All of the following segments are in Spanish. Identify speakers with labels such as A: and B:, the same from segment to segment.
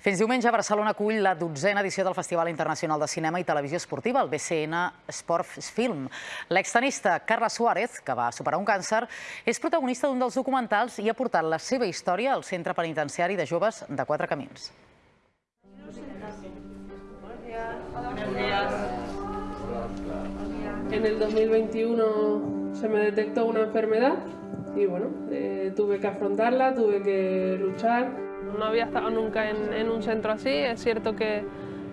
A: Fins diumenge, Barcelona acull la dotzena edició del Festival Internacional de Cinema i Televisió Esportiva, el BCN Sport Film. L'extenista Carla Suárez, que va superar un càncer, és protagonista d'un dels documentals i ha portat la seva història al Centre Penitenciari de Joves de Quatre Camins.
B: En el 2021 se me detectó una enfermedad y bueno, eh, tuve que afrontarla, tuve que luchar. No había estado nunca en, un centro así, es cierto que,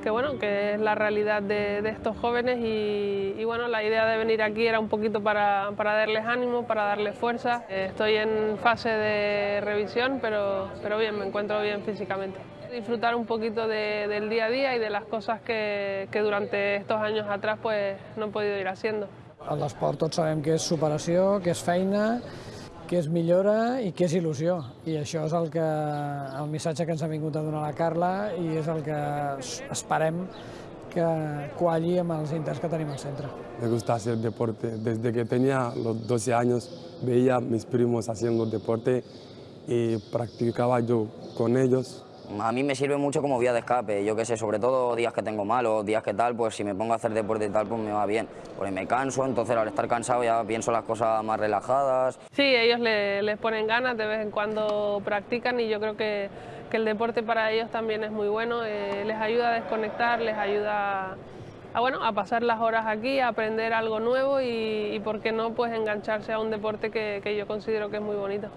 B: bueno, que es la realidad de, estos jóvenes y, bueno, la idea de venir aquí era un poquito para, darles ánimo, para darles fuerza. Eh, estoy en fase de revisión, pero, pero bien, me encuentro bien físicamente. Disfrutar un poquito de, del día a día y de las cosas que, durante estos años atrás pues, no he podido ir haciendo.
C: A l'esport tots sabem que és superació, que és feina, que és millora i que és il·lusió. I això és el, que, el missatge que ens ha vingut a donar la Carla i és el que esperem que qualli amb els intents que tenim al centre.
D: Me gusta hacer deporte. Desde que tenía los 12 años veía a mis primos haciendo deporte y practicaba yo con ellos.
E: A mí me sirve mucho como vía de escape, yo qué sé, sobre todo días que tengo malos, días que tal, pues si me pongo a hacer deporte y tal, pues me va bien. Porque me canso, entonces al estar cansado ya pienso las cosas más relajadas.
B: Sí, ellos le, les ponen ganas, de vez en cuando practican y yo creo que, que el deporte para ellos también es muy bueno, eh, les ayuda a desconectar, les ayuda a, bueno, a pasar las horas aquí, a aprender algo nuevo y, y por qué no, pues engancharse a un deporte que, yo considero que es muy bonito.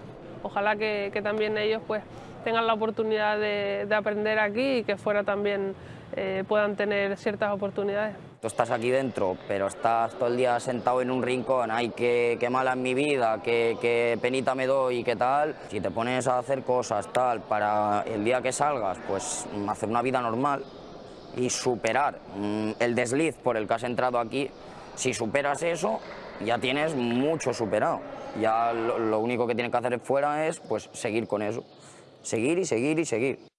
B: Ojalá que también ellos pues tengan la oportunidad de, de aprender aquí y que fuera también eh, puedan tener ciertas oportunidades.
E: Tú estás aquí dentro, pero estás todo el día sentado en un rincón, ay, qué, qué mala es mi vida, qué, penita me doy, qué tal. Si te pones a hacer cosas tal para el día que salgas, pues hacer una vida normal y superar mmm, el desliz por el que has entrado aquí, si superas eso, ya tienes mucho superado. Ya lo, lo único que tienes que hacer fuera es pues seguir con eso. Seguir y seguir y seguir.